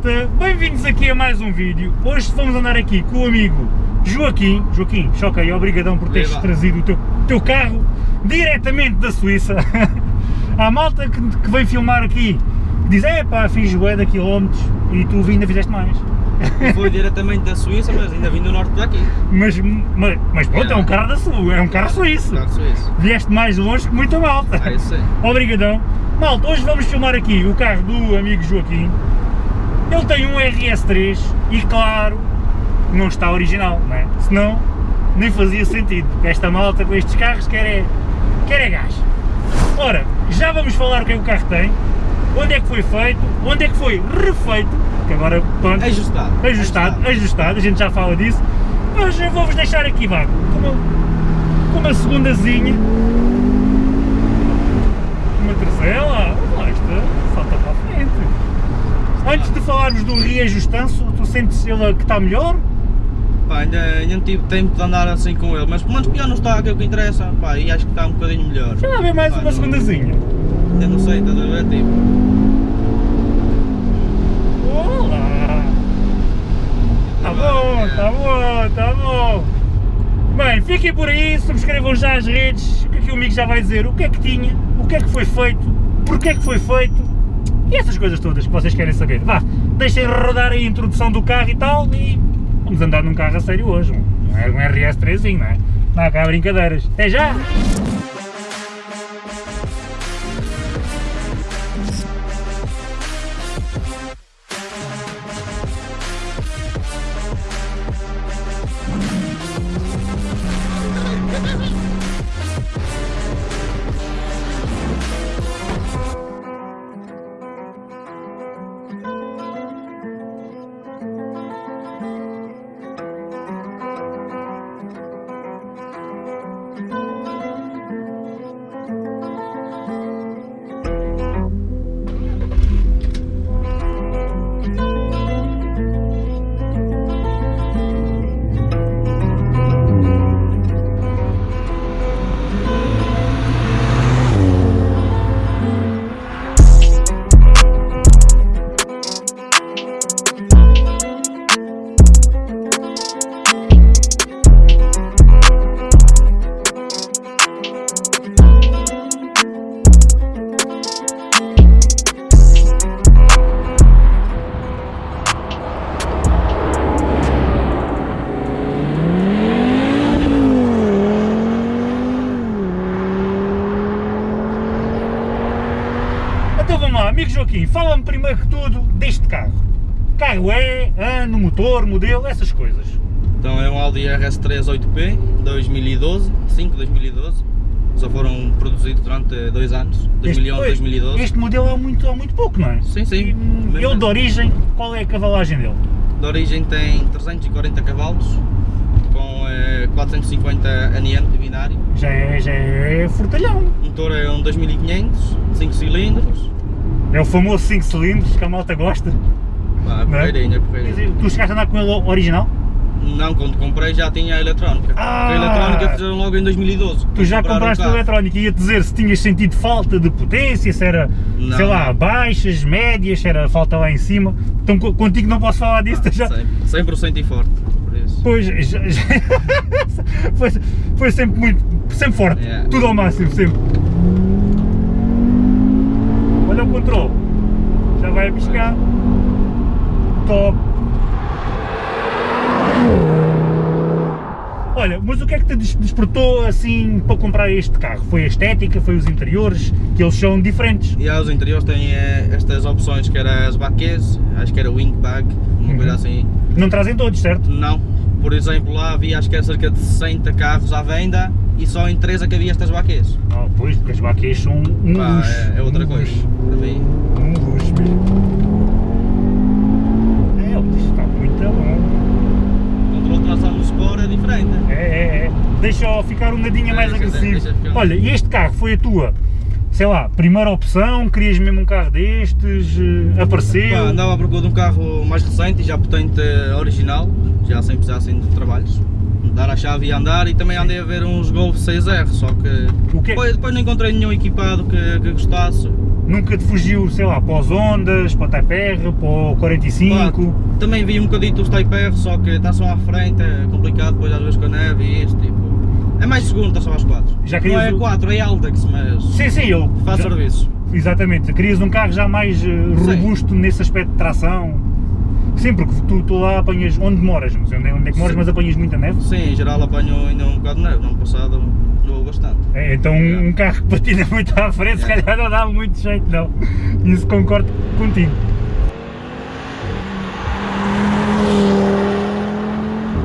é malta? Bem-vindos aqui a mais um vídeo. Hoje vamos andar aqui com o amigo Joaquim. Joaquim, choca aí, obrigadão por teres Viva. trazido o teu, teu carro diretamente da Suíça. Há malta que, que vem filmar aqui, diz, é pá, fiz bué de quilómetros e tu ainda fizeste mais. Foi diretamente da Suíça, mas ainda vim do norte daqui. Mas, mas, mas pronto, é um carro da Suíça, é um carro suíço. Carro suíço. Vieste mais longe que muita malta. Ah, isso é. Obrigadão. Malta, hoje vamos filmar aqui o carro do amigo Joaquim. Ele tem um RS3 e claro, não está original, não é? Senão nem fazia sentido, porque esta malta com estes carros quer é, quer é gás. Ora, já vamos falar o que é que o carro tem, onde é que foi feito, onde é que foi refeito, que agora pronto, Ajustado. ajustado, ajustado, a gente já fala disso, mas eu vou-vos deixar aqui, vá, com uma, com uma segundazinha, uma terceira, lá, lá está, salta para a frente. Antes de falarmos do reajustanço, tu sentes ele que está melhor? Pá, ainda, ainda não tive tempo de andar assim com ele, mas pelo menos pior não está, que é o que interessa. Pá, e acho que está um bocadinho melhor. Já lá vem mais Pá, uma não- segundazinha. Ainda não sei, estás a ver? Tipo, Olá! Tá bom, tá bom, tá bom. Bem, fiquem por aí, subscrevam já as redes, que aqui o amigo já vai dizer o que é que tinha, o que é que foi feito, porque é que foi feito e essas coisas todas que vocês querem saber. Vá, deixem rodar a introdução do carro e tal e vamos andar num carro a sério hoje. Não um RS3zinho, não é? Não há cá brincadeiras. Até já! Joaquim, fala-me primeiro que tudo deste carro. Carro é, ano, motor, modelo, essas coisas. então é um Audi RS3 8P 2012, 5 2012. Só foram produzidos durante dois anos, 2011 pois, 2012. Este modelo é muito, é muito pouco, não é? Sim, sim. E, hum, ele de assim. origem, qual é a cavalagem dele? De origem tem 340 cavalos, com eh, 450 NM de binário. Já é, já é fortalhão. O motor é um 2500, 5 cilindros. É o famoso 5 cilindros que a malta gosta. Pá, Não é? dizer, tu chegaste a andar com ele original? Não, quando comprei já tinha a eletrónica. Ah! A eletrónica fizeram logo em 2012. Tu já compraste carro. eletrónico e ia dizer se tinhas sentido falta de potência, se era, Não, sei lá, baixas, médias, se era falta lá em cima. Então co- contigo não posso falar disso, Ah, já, 100%, 100% e forte. Pois, já- já- foi, foi sempre muito, sempre forte, Yeah. tudo ao máximo, sempre. Já vai a piscar, top. Olha, mas o que é que te des- despertou assim para comprar este carro? Foi a estética, foi os interiores, que eles são diferentes. E aos interiores têm eh, estas opções que era as baquês, acho que era wing bag, uma Uhum. coisa assim. Não trazem todos, certo? Não, por exemplo lá havia acho que era cerca de 60 carros à venda e só em 3 é que havia estas baquês. Ah, pois, porque as baquês são um Pá, luxo, é, é outra um coisa. luxo. Mim. Um luxo mesmo. É, isto está muito bom. Controle de tração no Sport é diferente. É, é, é. Deixa ficar um nadinha É, mais deixa- agressivo. deixa Olha, e este carro foi a tua, sei lá, primeira opção? Querias mesmo um carro destes? eh, Apareceu? Pá, andava à procura de um carro mais recente e já potente eh, original, já sem precisar assim de trabalhos. Dar a chave e andar e também andei a ver uns Golf 6R, só que que é- depois, depois não encontrei nenhum equipado que, que gostasse. Nunca te fugiu, sei lá, para os Ondas, para o Type R, para o 45? Pá, também vi um bocadito os Type R, só que está só à frente, é complicado depois às vezes com a neve e isto, tipo... É mais seguro, está só às 4. Já Não querias é o- 4, é Aldex, mas Sim, sim, eu. faz já- serviço. Exatamente, querias um carro já mais eh, robusto nesse aspecto de tração. Sim, porque tu, tu lá apanhas onde moras, não sei onde onde é que moras, Sim. mas apanhas muita neve. Sim, em geral apanhou ainda um bocado de neve, no ano passado levou bastante. É, então um- Yeah. um carro que patina muito à frente, se calhar não dá muito jeito, não. Isso concordo contigo.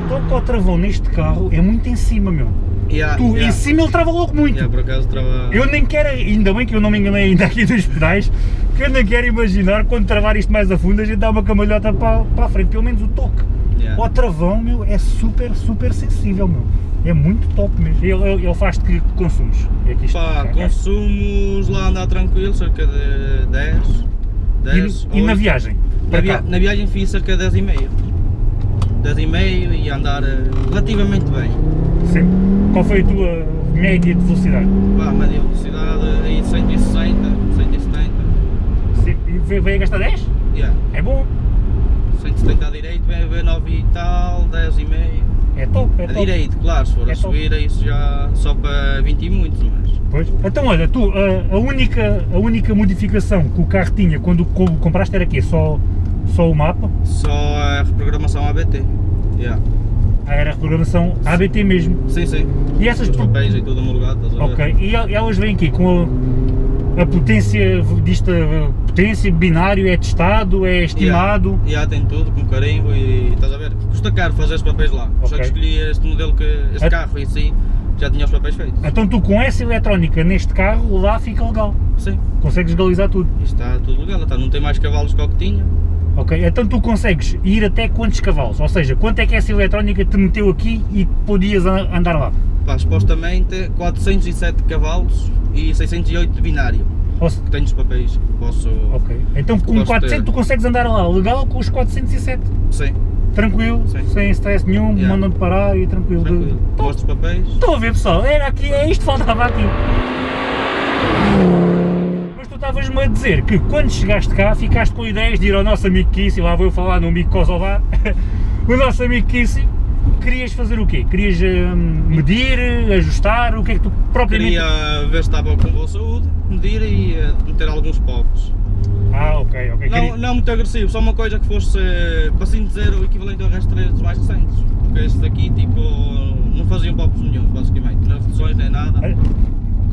O toque ao travão neste carro é muito em cima, meu. Yeah, Tu, em cima ele trava logo muito. Por acaso trava... Eu nem quero, ainda bem que eu não me enganei ainda aqui dos pedais, que eu nem quero imaginar quando travar isto mais a fundo a gente dá uma camalhota para, para a frente, pelo menos o toque. Yeah. O travão, meu, é super, super sensível, meu. É muito top mesmo. Ele, ele, ele faz-te que consumes. É que isto Pá, é- consumos lá andar tranquilo, cerca de 10, 10, E, e na 8. viagem? Na, via- na viagem fiz cerca de 10,5. 10,5 e andar eh, relativamente bem. Sempre. Qual foi a tua média de velocidade? Pá, média velocidade aí de 160, 170. Sempre. E veio, veio a gastar 10? Yeah. É bom. 170 à direita, vem 9 e tal, 10 e meio. É top, é A top. direito, claro, se for É a top. subir, é isso já só para 20 e muitos, mas. Pois. Então olha, tu, a, a única, a única modificação que o carro tinha quando co- compraste era quê? Só, só o mapa? Só a reprogramação ABT. Yeah. Ah, era a reprogramação ABT mesmo. Sim, sim. E essas Os papéis e tudo homologado, estás a ver? Ok, e el- elas vêm aqui com a, a potência, disto, a potência, binário, é testado, é estimado. E já tem tudo com carimbo e estás a ver? Custa caro fazer os papéis lá. Só Ok. que escolhi este modelo que. este É- carro em si já tinha os papéis feitos. Então tu com essa eletrónica neste carro, lá fica legal. Sim, Consegues legalizar tudo. isto está tudo legal, está, não tem mais cavalos que o que tinha. Ok, então tu consegues ir até quantos cavalos? Ou seja, quanto é que essa eletrónica te meteu aqui e podias a- andar lá? Pá, supostamente 407 cavalos e 608 de binário. Se- Que tenho os papéis que posso. ok, então com Posso 400 ter. tu consegues andar lá legal com os 407. Sim, Tranquilo, Sim. sem stress nenhum, Yeah. mandam-te parar e tranquilo. tranquilo. Top. Mostro os papéis. Estão a ver pessoal, era aqui, é isto que faltava aqui. Mas tu estavas-me a dizer que quando chegaste cá ficaste com ideias de ir ao nosso amigo Kissi, lá vou eu falar no amigo Kosovar, o nosso amigo Kissi, querias fazer o quê? Querias hum, medir, ajustar, o que é que tu propriamente... Queria ver se estava com boa saúde, medir e eh, meter alguns pops. Ah, ok, ok. Não, queria- não muito agressivo, só uma coisa que fosse, eh, para assim dizer, o equivalente ao resto dos mais recentes. Porque este daqui, tipo, não faziam pops nenhum, basicamente. Nem reduções nem nada. Ah.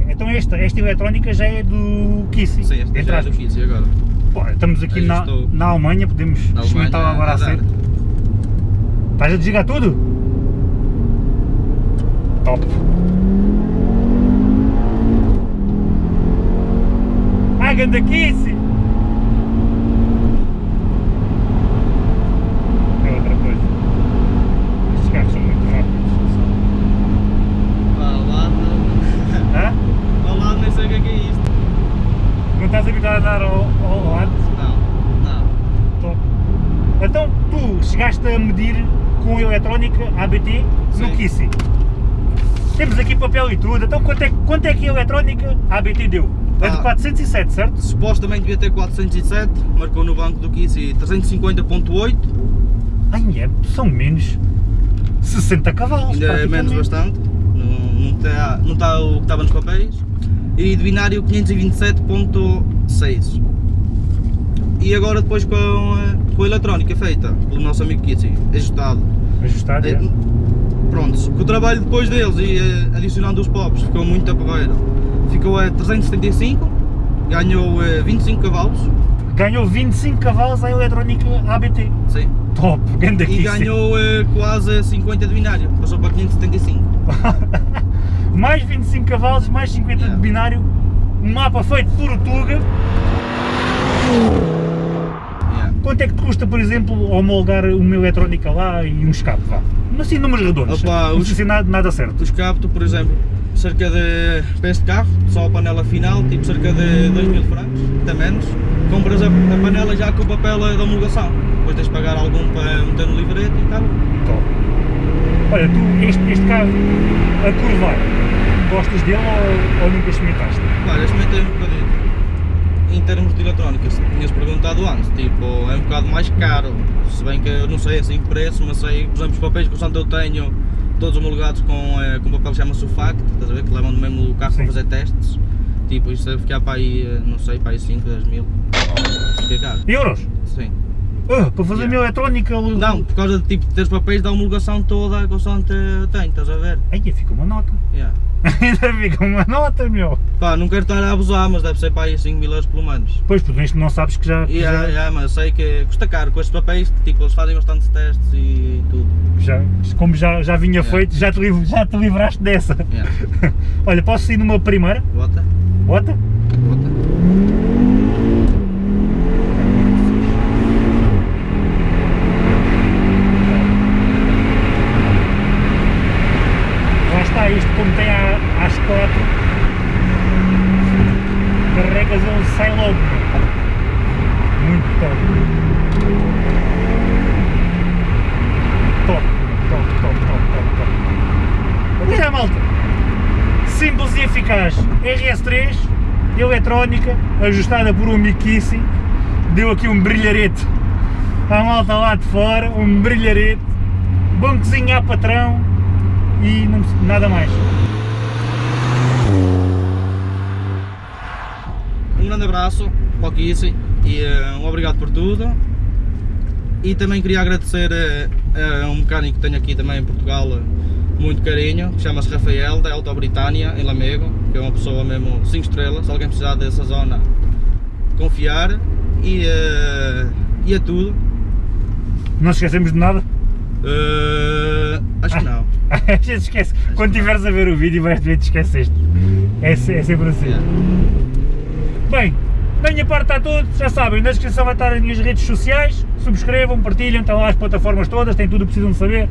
Então esta, esta eletrónica já é do Kissi, Sim, entre já é do agora? Pô, estamos aqui na, na Alemanha, podemos Na experimentar agora a a dar. ser. Estás a desligar tudo? Top! Ah, ganda! É é é. Não estás habituado a andar ao, ao lado? Não, não. Top. Então, tu chegaste a medir com eletrónica ABT no. Kissi. Temos aqui papel e tudo, então quanto é, quanto é que a eletrónica ABT deu? É de Ah. 407, certo? Supostamente devia ter 407, marcou no banco do Kiss e 350.8, Ai, é, são menos 60 cavalos. ainda é menos bastante, não está não tá o que estava nos papéis, e de binário 527.6. E agora depois com a, com a eletrónica feita pelo nosso amigo Kitty, ajustado. Ajustado, É, é. Prontos, com o trabalho depois deles e eh, adicionando os pops, ficou muito a. Ficou a 375, ganhou eh, 25 cavalos, Ganhou 25 cavalos a eletrónica ABT. sim. Top, ganda E ganhou eh, quase 50 de binário, passou para 575. mais 25 cavalos, mais 50 Yeah. de binário. Um mapa feito por o Tuga. Quanto é que te custa, por exemplo, homologar uma eletrónica lá e um escape, vá? Assim, números redondos. Opa, não os- precisa nada, nada certo. Os capto, por exemplo, cerca de, para este carro, só a panela final, tipo cerca de 2 mil francos, até menos. Compras a, a panela já com o papel da homologação, depois tens de pagar algum para meter no livrete e tal. Top. Olha, tu, este, este carro, a curvar, gostas dele ou, ou nunca experimentaste? Claro, experimentei um bocadinho. Em termos de eletrónica, se tinhas perguntado antes, tipo, é um bocado mais caro, se bem que eu não sei assim o preço, mas sei, por exemplo, os papéis que eu tenho, todos homologados com, eh, com papel que chama-se o FACT, estás a ver, que levam do mesmo carro para fazer testes, tipo, isso deve ficar para aí, eh, não sei, para aí 5, 10 mil, isso fica caro, Euros? sim. Ah, para fazer a minha eletrónica... Não, por causa de tipo, teres papéis da homologação toda Santo tem, estás a ver? Aí fica uma nota. Yeah. Ainda fica uma nota, meu. Pá, não quero estar a abusar, mas deve ser para aí 5 mil euros pelo menos. Pois, porque isto não sabes que já, Yeah, já, yeah, mas sei que custa caro com estes papéis, que tipo, eles fazem bastantes testes e tudo. já- como já, já vinha Yeah. feito, já te, já te livraste dessa. Yeah. Olha, posso ir numa primeira? Bota? bota. Lá está isto, como tem à- às quatro, carregas ele sai logo. Muito top. Top, top, top, top, top, top. Olha malta, simples e eficaz. RS3, eletrónica, ajustada por um Mikisi, deu aqui um brilharete à malta lá de fora, um brilharete, bancozinho à patrão, e não, nada mais. Um grande abraço para o e eh, um obrigado por tudo. E também queria agradecer eh, a um mecânico que tenho aqui também em Portugal, eh, muito carinho, chama-se Rafael, da Auto Britânia, em Lamego, que é uma pessoa mesmo 5 estrelas, se alguém precisar dessa zona, confiar. E, eh, e é tudo. Não esquecemos de nada? Eh, acho que não. A gente esquece. Quando estiveres a ver o vídeo vais ver te esqueceste. É, é sempre assim. Yeah. Bem, da minha parte está tudo, já sabem, na descrição vai estar as minhas redes sociais, subscrevam, partilhem, estão lá as plataformas todas, têm tudo o que precisam de saber.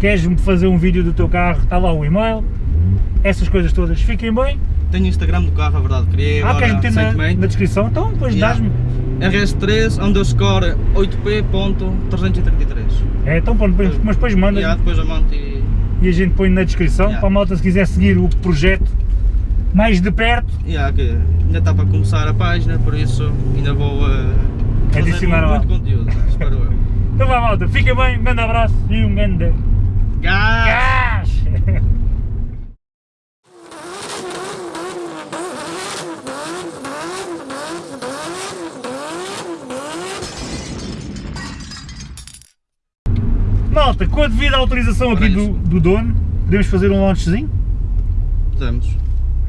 Queres fazer um vídeo do teu carro, está lá o e-mail, essas coisas todas, fiquem bem. Tenho Instagram do carro, a verdade, criei Ah, agora queres meter na, na descrição? Então depois Yeah. dás-me. RS3 underscore 8P.333. É, então pronto, depois- mas depois manda Yeah, depois eu e. e a gente põe na descrição Yeah. para a malta se quiser seguir o projeto mais de perto. Yeah, que ainda está para começar a página, por isso ainda vou uh, Adicionar lá. muito, muito conteúdo, espero eu. Então vá malta, fica bem, um grande abraço e um grande Gás! gás! Malta, com a devida autorização aqui do, do dono, podemos fazer um launchzinho? Podemos.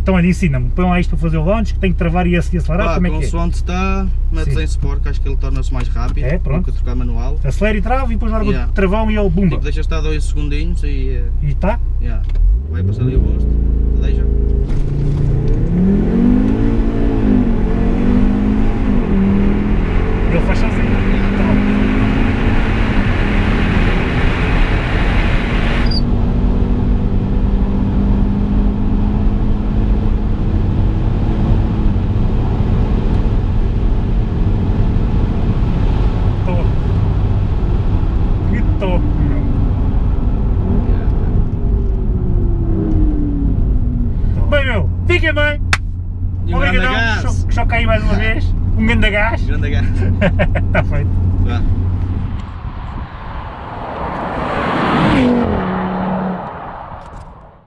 Então olha, ensina-me, põe lá isto para fazer o launch, que tem que travar e ac- acelerar, Pá, como é que é? consoante está, metes em Sport, que acho que ele torna-se mais rápido É, do pronto. que trocar manual. Acelera e trava e depois larga Yeah. o travão e ele bumba. Tipo, deixa estar dois segundinhos e. eh, E tá? yeah, vai passar ali o boost. Deixa. Ele faz sozinho. Então, top. Que top, meu. Bem, meu, fiquem bem. E um grande Obrigadão, gás! que só caí mais uma vez. Um grande gás. Grande gás! Está feito. Vá.